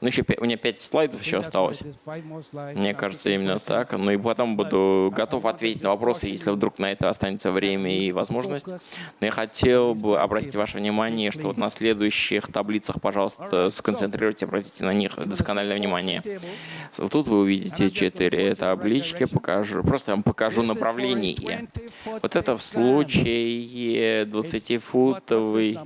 Speaker 1: ну, еще у меня пять слайдов еще осталось. Мне кажется, именно так. Ну и потом буду готов ответить на вопросы, если вдруг на это останется время и возможность. Но я хотел бы обратить ваше внимание, что вот на следующих таблицах, пожалуйста, сконцентрируйте, обратите на них доскональное внимание. Тут вы увидите четыре таблички, покажу, просто вам покажу направление. Вот это в случае 20-футовой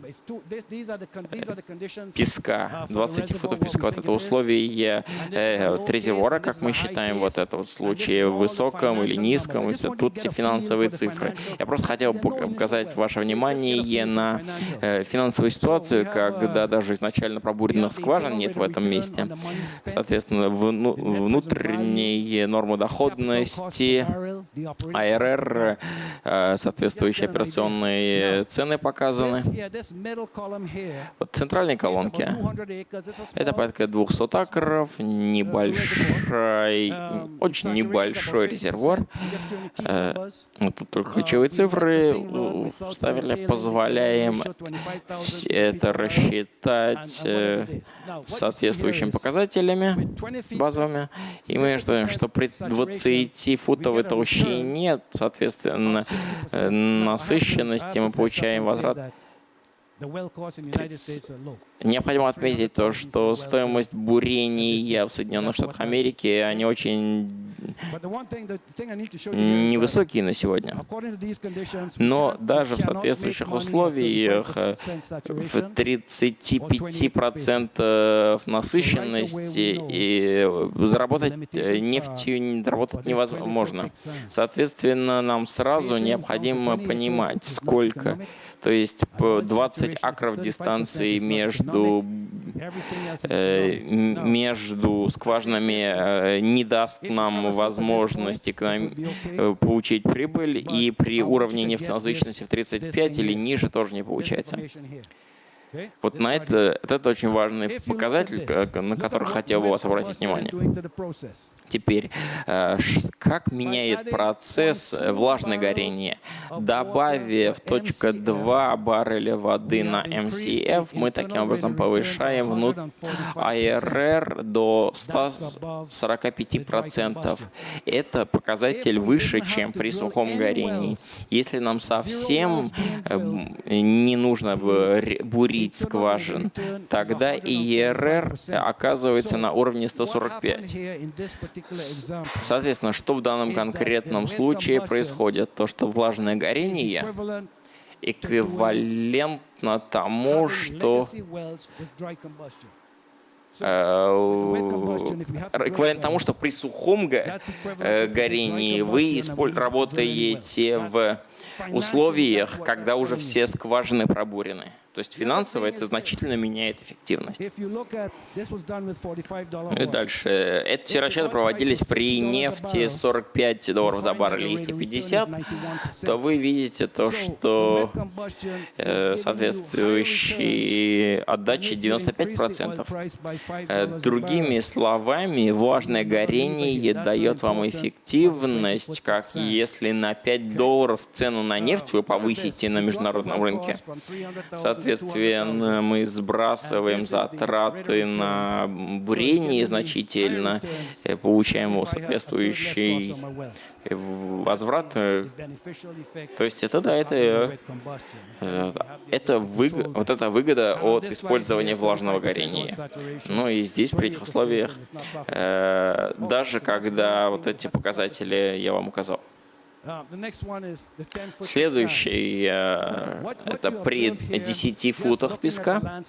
Speaker 1: песка. 20 футов песка. Вот это условие э, резервуара, как мы считаем, вот это вот в случае высоком или низком. Тут все финансовые цифры. Я просто хотел показать ваше внимание на э, финансовую ситуацию, когда даже изначально пробуренных скважин нет в этом месте. Соответственно, внутренние нормы доходности, АРР, э, соответствующие операционные цены показаны. Вот центральной колонке это порядка 200 акров, небольшой, очень небольшой резервуар. Э, тут только ключевые цифры вставили, позволяем все это рассчитать э, соответствующим показателями базовыми. И мы ждем, что при 20-футовой толщине, соответственно, э, насыщенности мы получаем возврат. Необходимо отметить то, что стоимость бурения в Соединенных Штатах Америки, они очень невысокие на сегодня. Но даже в соответствующих условиях в 35% насыщенности и заработать нефтью заработать невозможно. Соответственно, нам сразу необходимо понимать, сколько то есть 20 акров дистанции между между скважинами не даст нам возможности получить прибыль, и при уровне нефтенасыщенности в 35 или ниже тоже не получается. Вот на это, это очень важный показатель, на который хотел бы вас обратить внимание. Теперь, э, как меняет процесс э, влажное горение? Добавив точка 2 барреля воды на MCF, мы таким образом повышаем внут... АРР до 145%. Это показатель выше, чем при сухом горении. Если нам совсем эм, не нужно бурить скважин, тогда ИРР оказывается на уровне 145. Соответственно, что в данном конкретном случае происходит? То, что влажное горение эквивалентно тому, что эквивалент тому, что при сухом э, горении вы работаете в условиях, когда уже все скважины пробурены. То есть финансово это значительно меняет эффективность. И дальше. Эти все расчеты проводились при нефти 45 долларов за баррель. Если 50, то вы видите то, что э, соответствующие отдачи 95%. Э, другими словами, важное горение дает вам эффективность, как если на 5 долларов цену на нефть вы повысите на международном рынке. Соответственно, Соответственно, мы сбрасываем затраты на бурение значительно, э, получаем соответствующий возврат. То есть это, да, это, э, это выгода, вот эта выгода от использования влажного горения. Ну и здесь, при этих условиях, э, даже когда вот эти показатели я вам указал. Следующий uh, — это при 10 футах песка.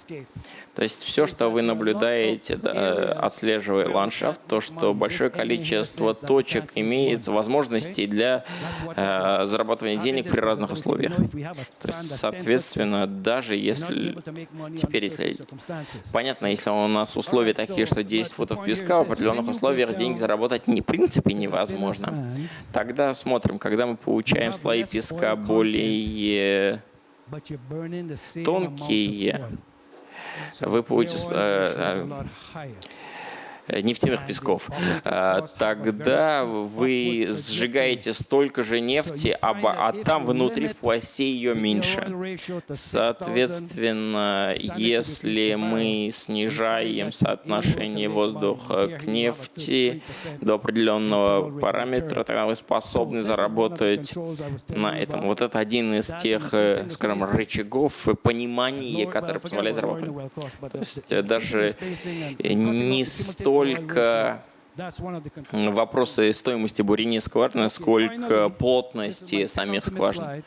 Speaker 1: То есть все, что вы наблюдаете, да, отслеживая ландшафт, то, что большое количество точек имеет возможности для э, зарабатывания денег при разных условиях. То есть, соответственно, даже если... Теперь, если... Понятно, если у нас условия такие, что 10 футов песка, в определенных условиях деньги заработать не, в принципе невозможно. Тогда смотрим, когда мы получаем слои песка более тонкие, вы Э, нефтяных песков, э, тогда вы сжигаете столько же нефти, а, а там внутри в пласе ее меньше. Соответственно, если мы снижаем соотношение воздуха к нефти до определенного параметра, тогда вы способны заработать на этом. Вот это один из тех, э, скажем, рычагов понимания, который позволяет заработать. То есть даже не столько только вопросы стоимости бурения скважины, сколько плотности самих скважин.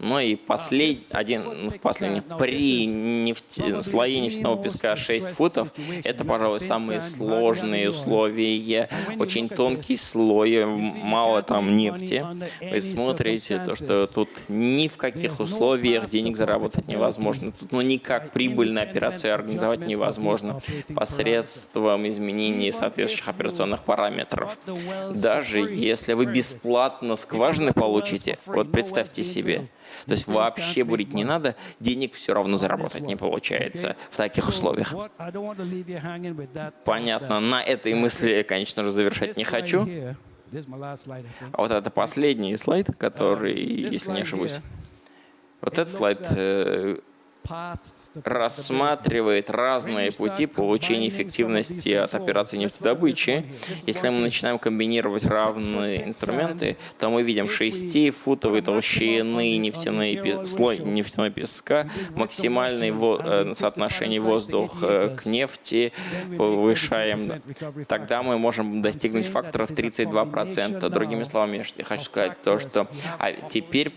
Speaker 1: Ну и послед... один, ну, последний, при нефти... слое нефтяного песка 6 футов, это, пожалуй, самые сложные условия, очень тонкий слой, мало там нефти. Вы смотрите, то, что тут ни в каких условиях денег заработать невозможно. Тут ну, никак прибыльную операцию организовать невозможно посредством изменения соответствующих операционных параметров. Даже если вы бесплатно скважины получите, вот представьте себе, то есть вообще бурить не надо, денег все равно заработать не получается в таких условиях. Понятно, на этой мысли я, конечно же, завершать не хочу. А вот это последний слайд, который, если не ошибусь, вот этот слайд рассматривает разные пути получения эффективности от операции нефтедобычи. Если мы начинаем комбинировать равные инструменты, то мы видим 6-футовой толщины нефтяной, слой нефтяной песка, максимальное во, э, соотношение воздуха к нефти повышаем. Тогда мы можем достигнуть факторов 32%. Другими словами, я хочу сказать то, что а теперь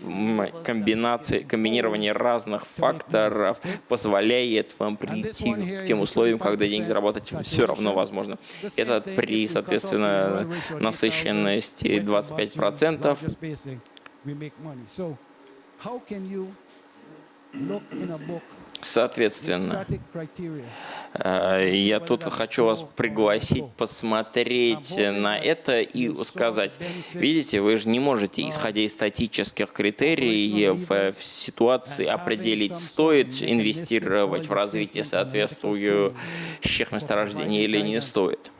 Speaker 1: комбинации, комбинирование разных факторов долларов позволяет вам прийти к тем условиям, когда деньги заработать все равно возможно. Это при, соответственно, насыщенности 25%. Соответственно, э, я тут хочу вас пригласить посмотреть на это и сказать, видите, вы же не можете, исходя из статических критериев, в ситуации определить, стоит инвестировать в развитие соответствующих месторождений или не стоит.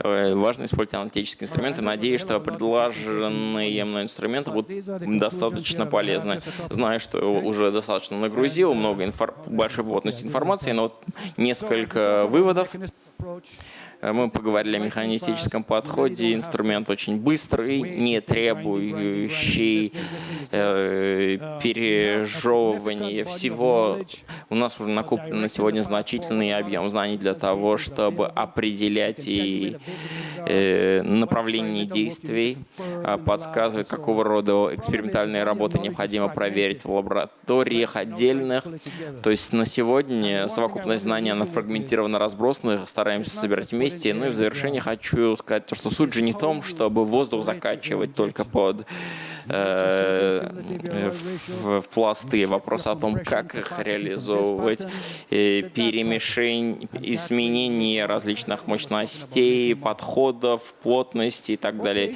Speaker 1: Э, важно использовать аналитические инструменты. Надеюсь, что предложенные мной инструменты будут достаточно полезны. Знаю, что уже достаточно нагрузил, много инфор... большой плотности информации, но вот несколько выводов. Э, мы поговорили о механистическом подходе. Инструмент очень быстрый, не требующий э, пережевывания всего. У нас уже накоплен на сегодня значительный объем знаний для того, чтобы определять и э, направление действий, а подсказывать, какого рода экспериментальные работы необходимо проверить в лабораториях отдельных. То есть на сегодня совокупность знаний, она фрагментированно разбросана, стараемся собирать вместе вместе. Ну и в завершение хочу сказать, что суть же не в том, чтобы воздух закачивать только под э, в, в пласты. Вопрос о том, как их реализовывать, перемешение, изменение различных мощностей, подходов, плотности и так далее,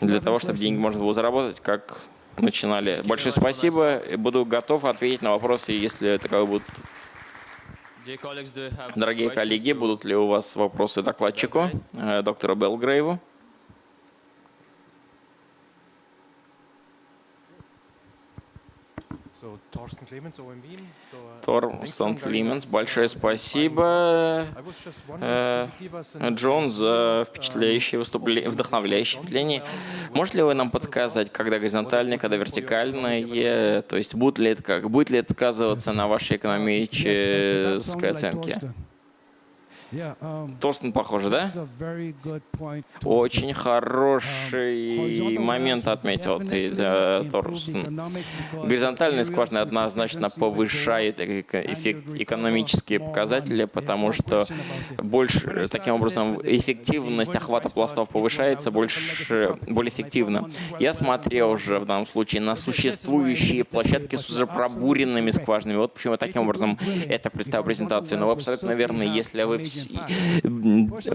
Speaker 1: для того, чтобы деньги можно было заработать, как начинали. Большое спасибо. Буду готов ответить на вопросы, если таковые будут. Дорогие коллеги, будут ли у вас вопросы докладчику, э, доктору Белгрейву? Торстен Клименс, большое спасибо, э, Джон, за впечатляющее выступление, вдохновляющее впечатление. Можете ли вы нам подсказать, когда горизонтальные, когда вертикальные, то есть будет ли это как, будет ли это сказываться на вашей экономической оценке? Um, Торстен похоже, да? Очень хороший момент отметил ты, да, Торстен. Горизонтальная скважина однозначно повышает эффект, экономические показатели, потому что больше, таким образом эффективность охвата пластов повышается больше, более эффективно. Я смотрел уже в данном случае на существующие площадки с уже пробуренными скважинами. Вот почему таким образом это представил презентацию. Но вы абсолютно верны, если вы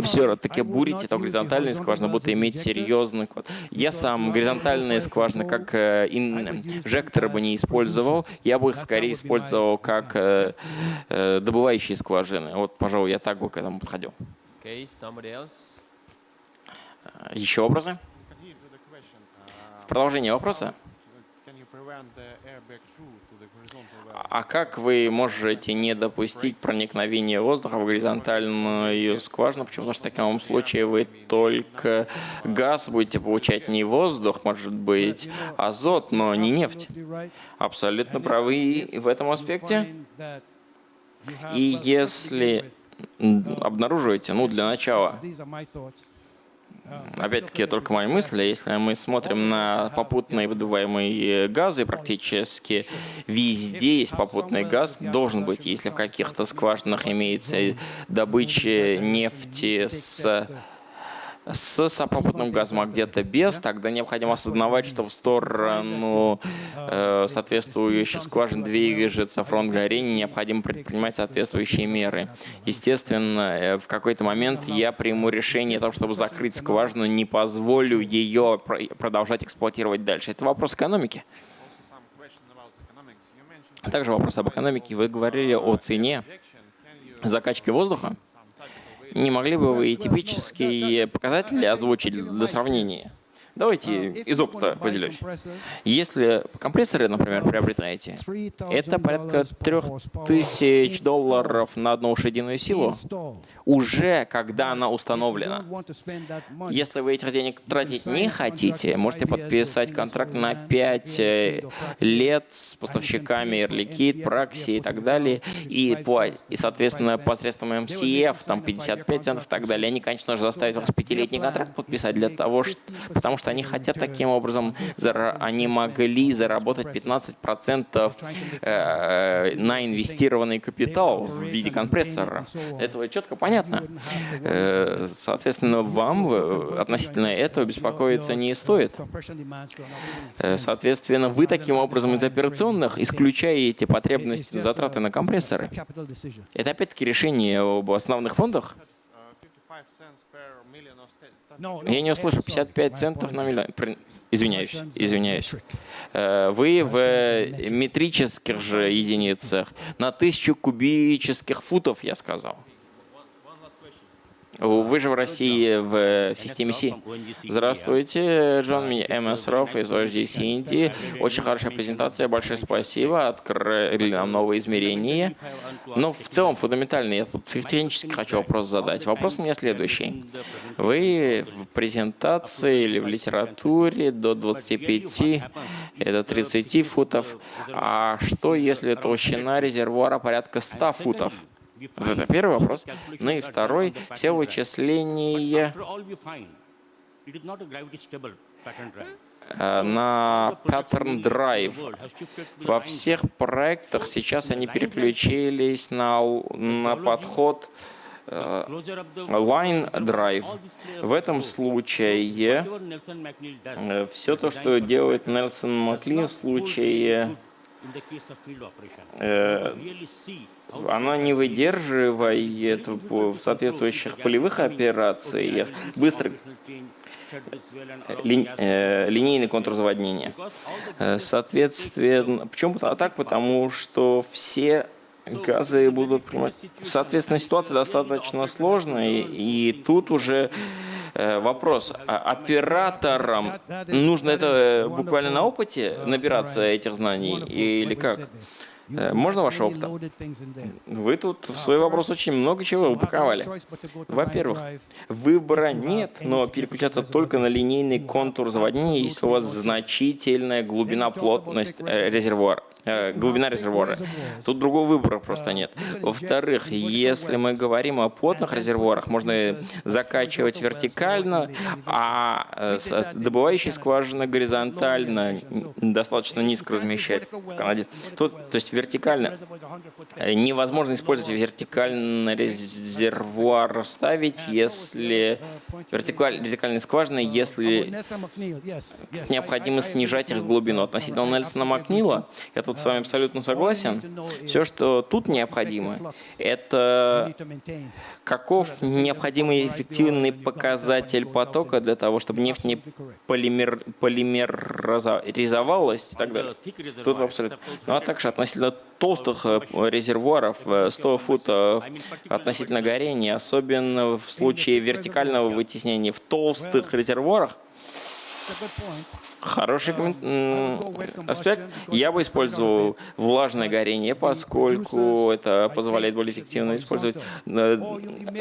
Speaker 1: все-таки бурите, то горизонтальные скважины будут иметь серьезный код. Я сам горизонтальные скважины как э, инжекторы бы не использовал, я бы их скорее использовал как э, э, добывающие скважины. Вот, пожалуй, я так бы к этому подходил. Еще вопросы? В продолжение вопроса? А как вы можете не допустить проникновения воздуха в горизонтальную скважину? Почему? Потому что в таком случае вы только газ будете получать, не воздух, может быть, азот, но не нефть. Абсолютно правы в этом аспекте. И если обнаруживаете, ну, для начала, Опять-таки, только мои мысли. Если мы смотрим на попутные выдуваемые газы, практически везде есть попутный газ, должен быть, если в каких-то скважинах имеется добыча нефти с с сопопутным газом, а где-то без, тогда необходимо осознавать, что в сторону э, соответствующих скважин движется фронт горения, необходимо предпринимать соответствующие меры. Естественно, э, в какой-то момент я приму решение о том, чтобы закрыть скважину, не позволю ее продолжать эксплуатировать дальше. Это вопрос экономики. Также вопрос об экономике. Вы говорили о цене закачки воздуха. Не могли бы вы типические показатели озвучить для сравнения? Давайте из опыта поделюсь. Если компрессоры, например, приобретаете, это порядка 3000 долларов на одну лошадиную силу, уже когда она установлена. Если вы этих денег тратить не хотите, можете подписать контракт на 5 э, лет с поставщиками Liquide, Praxi и так далее, и, и соответственно, посредством MCF, там 55 центов и так далее, они, конечно же, заставят вас пятилетний контракт подписать для того, что, потому что что они хотят таким образом, они могли заработать 15% э, на инвестированный капитал в виде компрессора. Этого четко понятно. Э, соответственно, вам относительно этого беспокоиться не стоит. Соответственно, вы таким образом из операционных исключаете потребности затраты на компрессоры. Это опять-таки решение об основных фондах? Я не услышу 55 центов на миллион. Извиняюсь, извиняюсь. Э, вы в метрических же единицах на тысячу кубических футов, я сказал. Вы же в России в системе Си. Здравствуйте, Джон МС Роф из OHDC Индии. Очень хорошая презентация, большое спасибо, открыли нам новые измерения. Но в целом фундаментальный, я тут технически хочу вопрос задать. Вопрос у меня следующий. Вы в презентации или в литературе до 25, это 30 футов, а что если толщина резервуара порядка 100 футов? Это первый вопрос. Ну и второй, все вычисления э, на Pattern Drive. Во всех проектах сейчас они переключились на, на подход э, Line Drive. В этом случае э, все то, что делает Нельсон Маклин в случае она не выдерживает в соответствующих полевых операциях быстро ли, э, линейный контур заводнения. Э, соответственно, почему а так? Потому что все газы будут принимать. Соответственно, ситуация достаточно сложная, и, и тут уже э, вопрос. А операторам нужно это буквально на опыте набираться этих знаний или как? Э, можно ваш опыт? Вы тут в свой вопрос очень много чего упаковали. Во-первых, выбора нет, но переключаться только на линейный контур заводнения, если у вас значительная глубина плотность э, резервуара. Э, глубина резервуара. Тут другого выбора просто нет. Во-вторых, если мы говорим о плотных резервуарах, можно закачивать вертикально, а э, добывающие скважины горизонтально достаточно низко размещать. Тут, то есть вертикально э, невозможно использовать вертикальный резервуар ставить, если вертикаль, вертикальные скважины, если необходимо снижать их глубину. Относительно Нельсона Макнила, я тут с вами абсолютно согласен. Все, что тут необходимо, это каков необходимый эффективный показатель потока для того, чтобы нефть не полимер, полимеризовалась и так далее. Тут абсолютно. Ну а также относительно толстых э, резервуаров, 100 э, футов относительно горения, особенно в случае вертикального вытеснения в толстых резервуарах, Хороший аспект. Я бы использовал влажное горение, поскольку это позволяет более эффективно использовать. Э,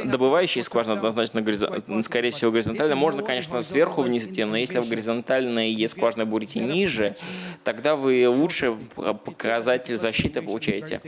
Speaker 1: добывающие скважины однозначно, скорее всего, горизонтально. Можно, конечно, сверху вниз идти, но если вы горизонтальные скважины будете ниже, тогда вы лучше показатель защиты получаете.